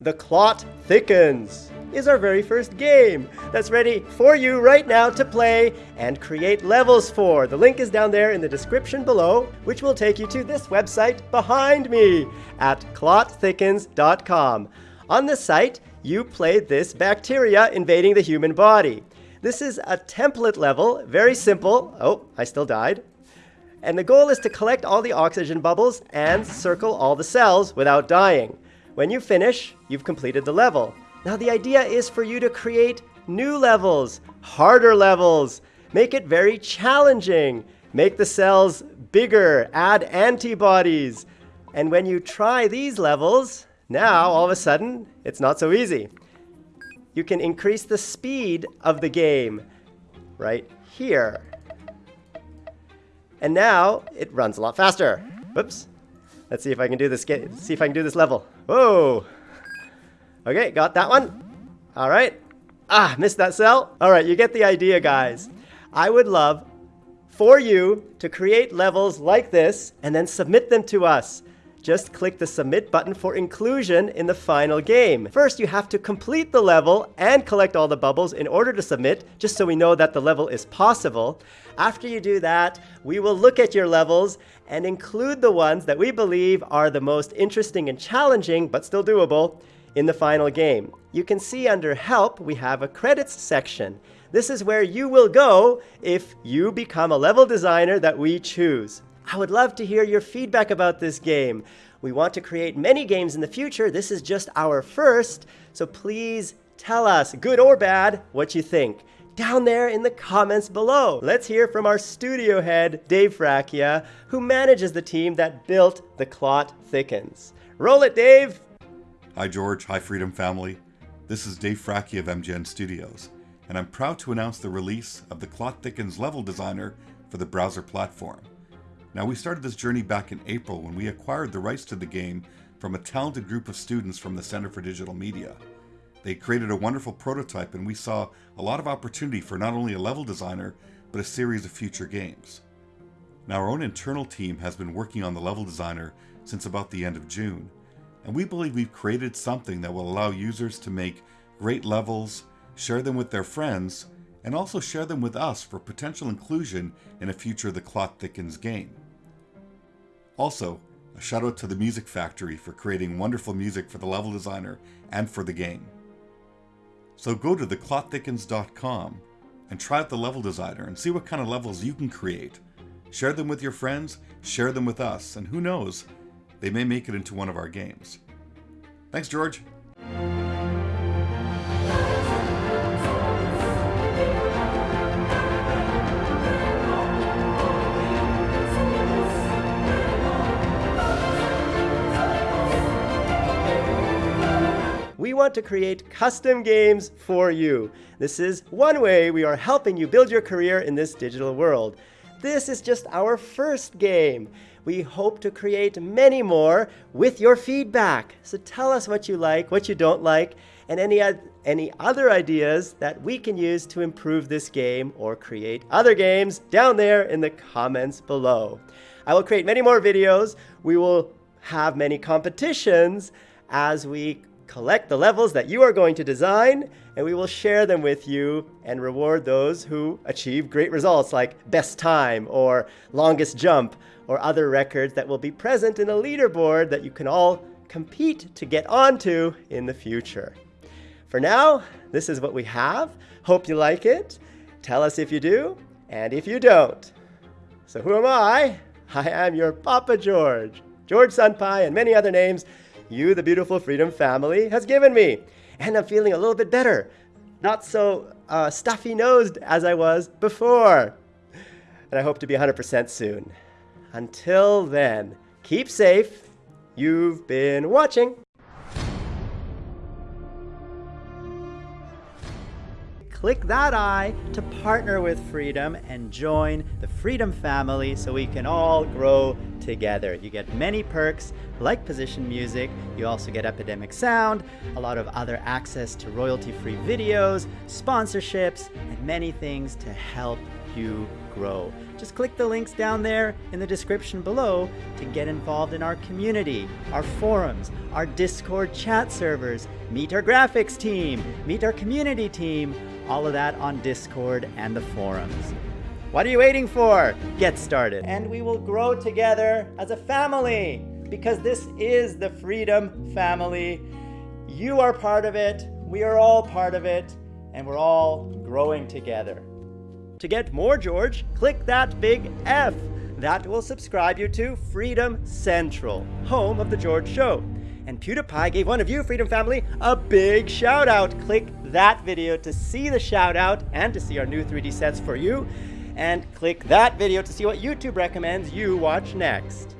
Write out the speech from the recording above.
The Clot Thickens is our very first game that's ready for you right now to play and create levels for. The link is down there in the description below, which will take you to this website behind me at clotthickens.com. On this site, you play this bacteria invading the human body. This is a template level, very simple. Oh, I still died. And the goal is to collect all the oxygen bubbles and circle all the cells without dying. When you finish, you've completed the level. Now the idea is for you to create new levels, harder levels, make it very challenging, make the cells bigger, add antibodies. And when you try these levels, now all of a sudden, it's not so easy. You can increase the speed of the game right here. And now it runs a lot faster. Whoops. Let's see if I can do this. See if I can do this level. Whoa. Okay, got that one. All right. Ah, missed that cell. All right, you get the idea, guys. I would love for you to create levels like this and then submit them to us. Just click the submit button for inclusion in the final game. First, you have to complete the level and collect all the bubbles in order to submit, just so we know that the level is possible. After you do that, we will look at your levels and include the ones that we believe are the most interesting and challenging, but still doable, in the final game. You can see under Help, we have a credits section. This is where you will go if you become a level designer that we choose. I would love to hear your feedback about this game. We want to create many games in the future. This is just our first, so please tell us, good or bad, what you think down there in the comments below. Let's hear from our studio head, Dave Fracchia, who manages the team that built The Clot Thickens. Roll it, Dave! Hi, George. Hi, Freedom Family. This is Dave Fracchia of MGN Studios, and I'm proud to announce the release of The Clot Thickens level designer for the browser platform. Now, we started this journey back in April when we acquired the rights to the game from a talented group of students from the Center for Digital Media. They created a wonderful prototype and we saw a lot of opportunity for not only a level designer, but a series of future games. Now our own internal team has been working on the level designer since about the end of June, and we believe we've created something that will allow users to make great levels, share them with their friends, and also share them with us for potential inclusion in a future The Clot Thickens game. Also, a shout out to the Music Factory for creating wonderful music for the level designer and for the game. So go to theclotthickens.com and try out the level designer and see what kind of levels you can create. Share them with your friends, share them with us, and who knows, they may make it into one of our games. Thanks, George. Want to create custom games for you. This is one way we are helping you build your career in this digital world. This is just our first game. We hope to create many more with your feedback. So tell us what you like, what you don't like, and any, any other ideas that we can use to improve this game or create other games down there in the comments below. I will create many more videos. We will have many competitions as we collect the levels that you are going to design, and we will share them with you and reward those who achieve great results like best time or longest jump or other records that will be present in a leaderboard that you can all compete to get onto in the future. For now, this is what we have. Hope you like it. Tell us if you do and if you don't. So who am I? I am your Papa George, George Sunpai, and many other names you, the beautiful Freedom family, has given me. And I'm feeling a little bit better. Not so uh, stuffy nosed as I was before. And I hope to be 100% soon. Until then, keep safe. You've been watching. Click that I to partner with Freedom and join the Freedom family so we can all grow together. You get many perks like position music, you also get Epidemic Sound, a lot of other access to royalty-free videos, sponsorships, and many things to help you grow. Just click the links down there in the description below to get involved in our community, our forums, our Discord chat servers, meet our graphics team, meet our community team, all of that on Discord and the forums. What are you waiting for? Get started. And we will grow together as a family because this is the Freedom Family. You are part of it, we are all part of it, and we're all growing together. To get more George, click that big F. That will subscribe you to Freedom Central, home of The George Show. And PewDiePie gave one of you, Freedom Family, a big shout out. Click that video to see the shout out and to see our new 3D sets for you and click that video to see what YouTube recommends you watch next.